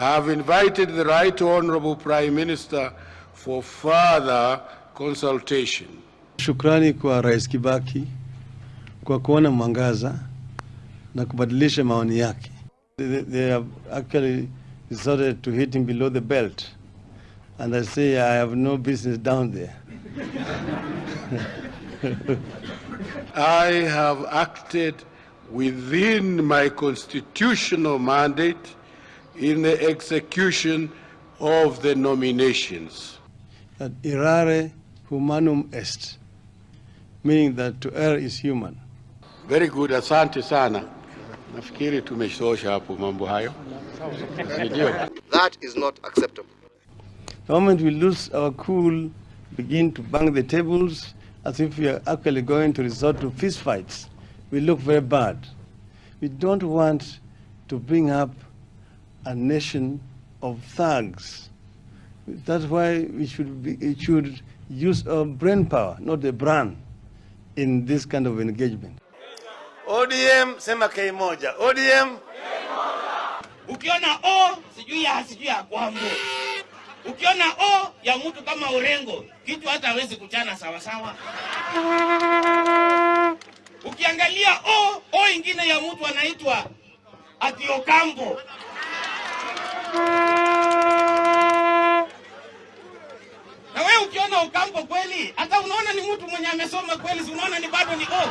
I have invited the Right Honorable Prime Minister for further consultation. Shukrani kwa Rais Kibaki kwa kuona mwangaza na kubadilisha maoni yake. They, they have actually decided to hit him below the belt and I say I have no business down there. I have acted within my constitutional mandate in the execution of the nominations. That errare humanum est, meaning that to err is human. Very good, asante sana. Nafikiri tumesosha hapo mambo hayo. That is not acceptable. The moment we lose our cool, begin to bang the tables as if we are actually going to resort to fist fights, we look very bad. We don't want to bring up a nation of thugs. That's why we should, be, we should use our brain power, not the brain, in this kind of engagement. ODM sema K moja. ODM Ukiona o sijui ya sijui ya kwambo, ukiona o ya mtu kama Orengo, kitu hata hawezi kuchana sawa sawa. Ukiangalia o o ingine ya mtu anaitwa ati Okambo. Okambo kweli, hata unaona ni mtu mwenye amesoma kweli, si unaona ni bado ni o.